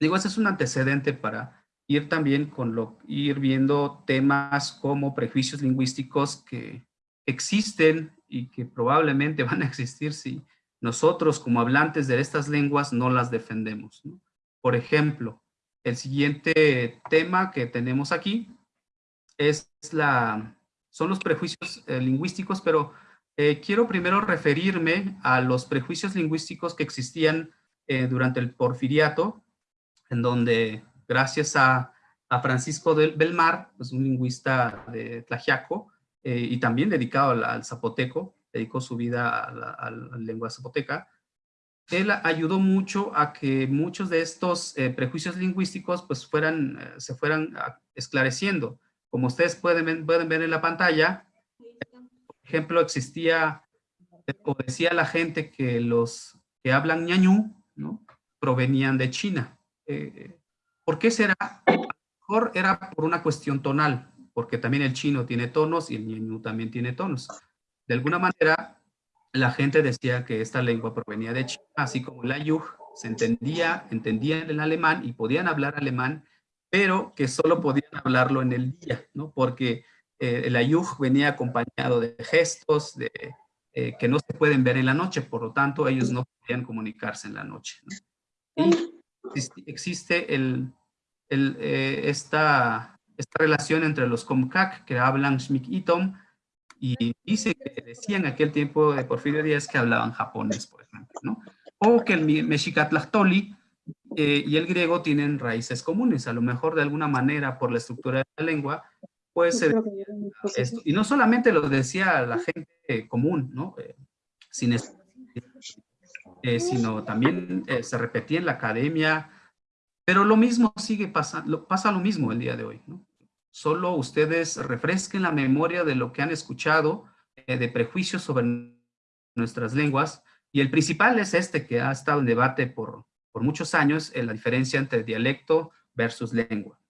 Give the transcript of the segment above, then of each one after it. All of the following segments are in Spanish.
Digo, ese es un antecedente para ir también con lo, ir viendo temas como prejuicios lingüísticos que existen y que probablemente van a existir si nosotros como hablantes de estas lenguas no las defendemos. Por ejemplo, el siguiente tema que tenemos aquí es la, son los prejuicios eh, lingüísticos, pero eh, quiero primero referirme a los prejuicios lingüísticos que existían eh, durante el porfiriato, en donde gracias a, Francisco del Belmar, pues un lingüista de Tlajiaco, y también dedicado al, zapoteco, dedicó su vida a la, lengua zapoteca, él ayudó mucho a que muchos de estos prejuicios lingüísticos pues fueran, se fueran esclareciendo. Como ustedes pueden, pueden ver en la pantalla, por ejemplo, existía o decía la gente que los que hablan ñañú, ¿no? Provenían de China. Eh, ¿Por qué será? A lo mejor era por una cuestión tonal, porque también el chino tiene tonos y el ñañú también tiene tonos. De alguna manera, la gente decía que esta lengua provenía de China, así como el ayuj se entendía, entendían el alemán y podían hablar alemán, pero que solo podían hablarlo en el día, ¿no? Porque eh, el ayuj venía acompañado de gestos de, eh, que no se pueden ver en la noche, por lo tanto ellos no podían comunicarse en la noche. Y existe el, el, eh, esta, esta relación entre los Comcac que hablan Shmik-Itom y dice que decían en aquel tiempo de Porfirio Díaz que hablaban japonés, por ejemplo, ¿no? O que el Mexicatlachtoli eh, y el griego tienen raíces comunes. A lo mejor de alguna manera por la estructura de la lengua puede ser esto. Y no solamente lo decía la gente común, ¿no? Eh, sin eh, sino también se repetía en la academia, pero lo mismo sigue pasando, pasa lo mismo el día de hoy, ¿no? Solo ustedes refresquen la memoria de lo que han escuchado de prejuicios sobre nuestras lenguas, y el principal es este que ha estado en debate por, por muchos años la diferencia entre dialecto versus lengua.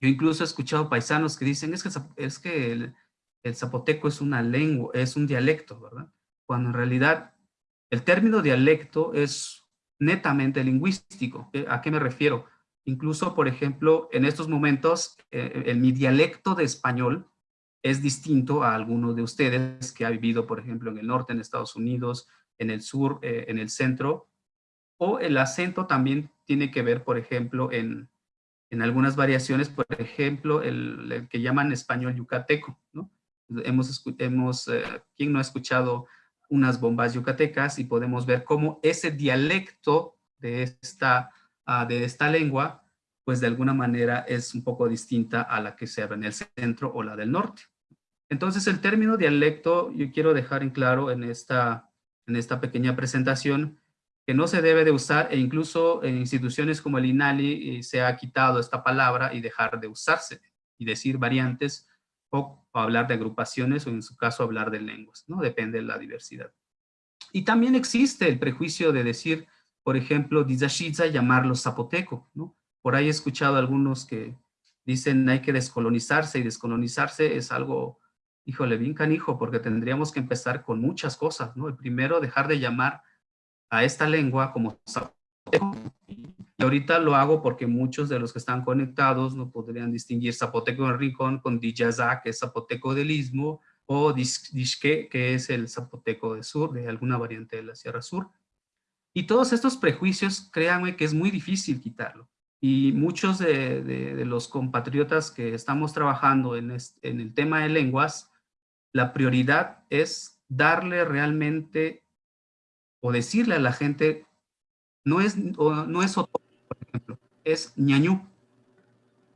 Yo incluso he escuchado paisanos que dicen, es que, es que el, zapoteco es una lengua, es un dialecto, ¿verdad? Cuando en realidad el término dialecto es netamente lingüístico. ¿A qué me refiero? Incluso, por ejemplo, en estos momentos, eh, mi dialecto de español es distinto a alguno de ustedes que ha vivido, por ejemplo, en el norte, en Estados Unidos, en el sur, eh, en el centro, o el acento también tiene que ver, por ejemplo, en, en algunas variaciones, por ejemplo, el, que llaman español yucateco. Hemos, hemos eh, ¿quién no ha escuchado unas bombas yucatecas? Y podemos ver cómo ese dialecto de esta, ah, de esta lengua, pues de alguna manera es un poco distinta a la que se habla en el centro o la del norte. Entonces el término dialecto, yo quiero dejar en claro en esta, en esta pequeña presentación, que no se debe de usar e incluso en instituciones como el INALI eh, se ha quitado esta palabra y dejar de usarse y decir variantes o, hablar de agrupaciones o en su caso hablar de lenguas, ¿no? Depende de la diversidad. Y también existe el prejuicio de decir, por ejemplo, Dizashiza llamarlo zapoteco, ¿no? Por ahí he escuchado algunos que dicen hay que descolonizarse y descolonizarse es algo, híjole, bien canijo, porque tendríamos que empezar con muchas cosas, ¿no? El primero, dejar de llamar a esta lengua como zapoteco. Y ahorita lo hago porque muchos de los que están conectados no podrían distinguir zapoteco en rincón con Dijaza, que es zapoteco del istmo, o Dishke, que es el zapoteco del sur, de alguna variante de la Sierra Sur. Y todos estos prejuicios, créanme que es muy difícil quitarlo. Y muchos de, los compatriotas que estamos trabajando en, en el tema de lenguas, la prioridad es darle realmente o decirle a la gente, no es, no es es ñañú.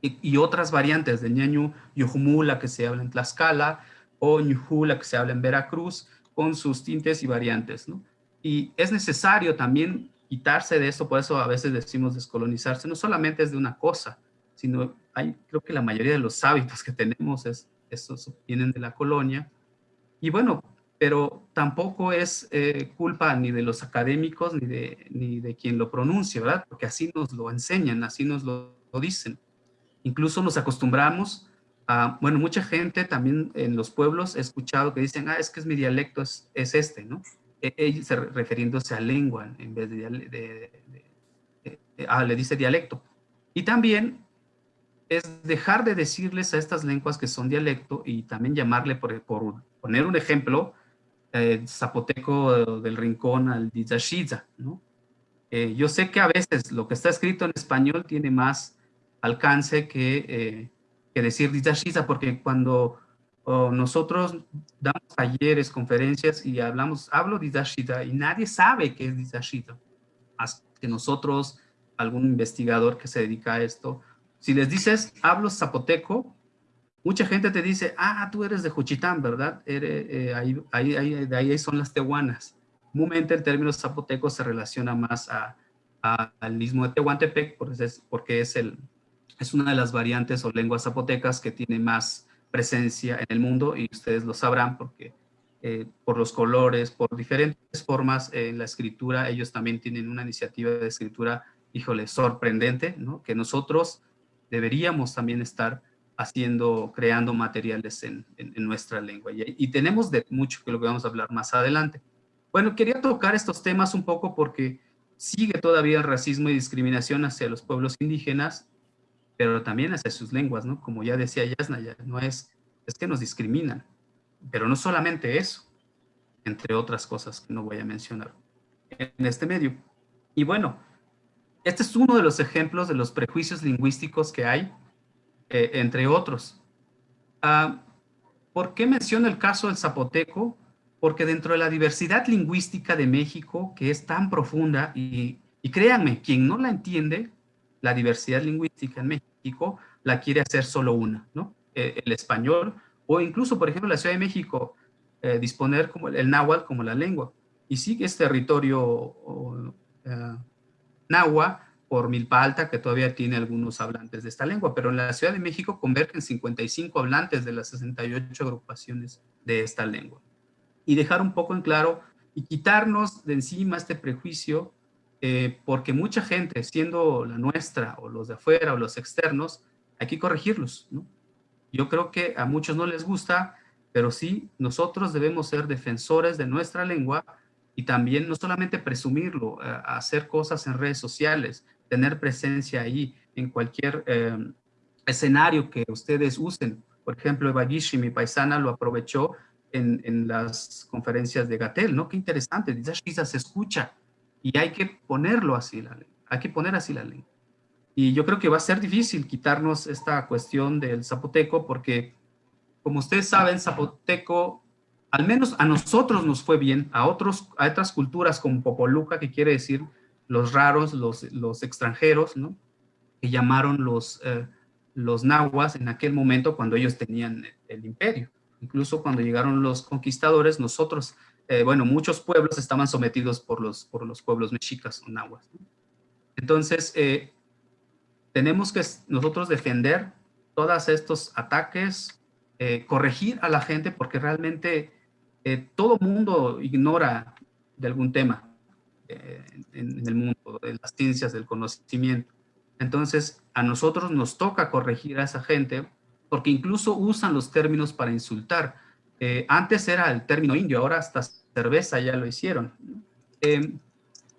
Y, otras variantes de ñañú, yujumu, la que se habla en Tlaxcala, o ñujú, la que se habla en Veracruz, con sus tintes y variantes. Y es necesario también quitarse de eso, por eso a veces decimos descolonizarse, no solamente es de una cosa, sino hay, creo que la mayoría de los hábitos que tenemos es, esos vienen de la colonia. Y bueno, pero tampoco es eh, culpa ni de los académicos ni de, ni de quien lo pronuncia, ¿verdad? Porque así nos lo enseñan, así nos lo, dicen. Incluso nos acostumbramos a, bueno, mucha gente también en los pueblos he escuchado que dicen, ah, es que es mi dialecto, es, es este, ¿no? E, ellos refiriéndose a lengua en vez de, de, ah, le dice dialecto. Y también es dejar de decirles a estas lenguas que son dialecto y también llamarle, por, poner un ejemplo, eh, zapoteco del rincón al dizashiza, ¿no? Eh, yo sé que a veces lo que está escrito en español tiene más alcance que, eh, que decir dizashiza, porque cuando nosotros damos talleres, conferencias y hablamos, hablo dizashiza y nadie sabe qué es dizashiza, hasta que nosotros, algún investigador que se dedica a esto, si les dices, hablo zapoteco, mucha gente te dice, ah, tú eres de Juchitán, ¿verdad? Eh, ahí, ahí, de ahí son las tehuanas. Comúnmente el término zapoteco se relaciona más al mismo de Tehuantepec, porque es, porque es, el, es una de las variantes o lenguas zapotecas que tiene más presencia en el mundo y ustedes lo sabrán porque eh, por los colores, por diferentes formas en la escritura, ellos también tienen una iniciativa de escritura, híjole, sorprendente, ¿no? Que nosotros deberíamos también estar haciendo, creando materiales en, nuestra lengua. Y, tenemos de mucho que lo que vamos a hablar más adelante. Bueno, quería tocar estos temas un poco porque sigue todavía el racismo y discriminación hacia los pueblos indígenas, pero también hacia sus lenguas, ¿no? Como ya decía Yasna, ya no es, es que nos discriminan, pero no solamente eso, entre otras cosas que no voy a mencionar en este medio. Y bueno, este es uno de los ejemplos de los prejuicios lingüísticos que hay, eh, entre otros. Ah, ¿Por qué menciono el caso del zapoteco? Porque dentro de la diversidad lingüística de México, que es tan profunda, y, créanme, quien no la entiende, la diversidad lingüística en México, la quiere hacer solo una, ¿no? Eh, el español, o incluso, por ejemplo, la Ciudad de México, eh, disponer como el, náhuatl como la lengua. Y sí que es territorio Nahua por Milpa Alta, que todavía tiene algunos hablantes de esta lengua, pero en la Ciudad de México convergen 55 hablantes de las 68 agrupaciones de esta lengua. Y dejar un poco en claro y quitarnos de encima este prejuicio, eh, porque mucha gente, siendo la nuestra, o los de afuera, o los externos, hay que corregirlos. Yo creo que a muchos no les gusta, pero sí, nosotros debemos ser defensores de nuestra lengua y también no solamente presumirlo, eh, hacer cosas en redes sociales, tener presencia ahí en cualquier eh, escenario que ustedes usen. Por ejemplo, Evagishi, mi paisana, lo aprovechó en, en, las conferencias de Gatel, ¿no? Qué interesante, dice se escucha y hay que ponerlo así, la hay que poner así la ley. Y yo creo que va a ser difícil quitarnos esta cuestión del zapoteco porque, como ustedes saben, zapoteco al menos a nosotros nos fue bien, a, otros, a otras culturas como Popoluca, que quiere decir los raros, los, extranjeros, ¿no? que llamaron los, eh, los nahuas en aquel momento cuando ellos tenían el, imperio. Incluso cuando llegaron los conquistadores, nosotros, eh, bueno, muchos pueblos estaban sometidos por los, por los pueblos mexicas o nahuas. Entonces, eh, tenemos que nosotros defender todos estos ataques, corregir a la gente porque realmente todo mundo ignora de algún tema eh, en, el mundo, de las ciencias, del conocimiento. Entonces, a nosotros nos toca corregir a esa gente porque incluso usan los términos para insultar. Eh, antes era el término indio, ahora hasta cerveza ya lo hicieron.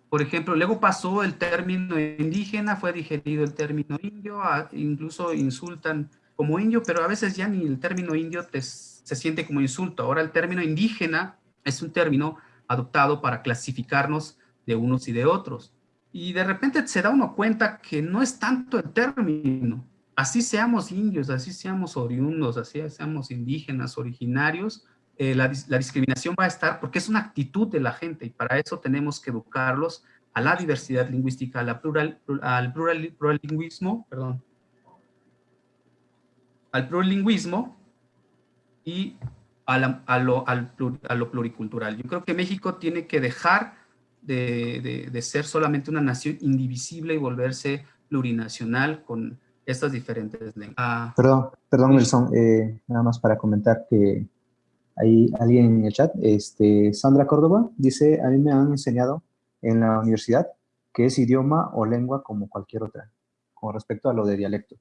por ejemplo, luego pasó el término indígena, fue digerido el término indio, incluso insultan como indio, pero a veces ya ni el término indio te se siente como insulto. Ahora el término indígena es un término adoptado para clasificarnos de unos y de otros. Y de repente se da uno cuenta que no es tanto el término. Así seamos indios, así seamos oriundos, así seamos indígenas, originarios, eh, la, discriminación va a estar porque es una actitud de la gente y para eso tenemos que educarlos a la diversidad lingüística, a la plural, al plural, pluralingüismo, perdón, al pluralingüismo y a, lo, a, lo, pluricultural. Yo creo que México tiene que dejar de, de, ser solamente una nación indivisible y volverse plurinacional con estas diferentes lenguas. Ah, perdón, perdón, Nelson, eh, nada más para comentar que hay alguien en el chat, este, Sandra Córdoba, dice, a mí me han enseñado en la universidad que es idioma o lengua como cualquier otra, con respecto a lo de dialecto.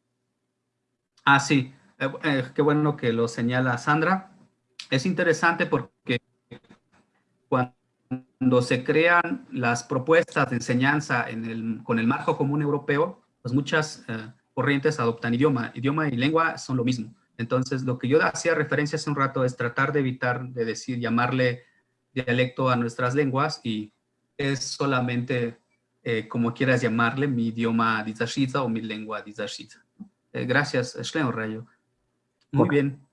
Ah, sí. Eh, eh, qué bueno que lo señala Sandra. Es interesante porque cuando se crean las propuestas de enseñanza en el, con el marco común europeo, pues muchas eh, corrientes adoptan idioma. Idioma y lengua son lo mismo. Entonces, lo que yo hacía referencia hace un rato es tratar de evitar de decir, llamarle dialecto a nuestras lenguas y es solamente, eh, como quieras llamarle, mi idioma dizashita o mi lengua dizashita. Eh, gracias, Shlen Rayo. Muy bien.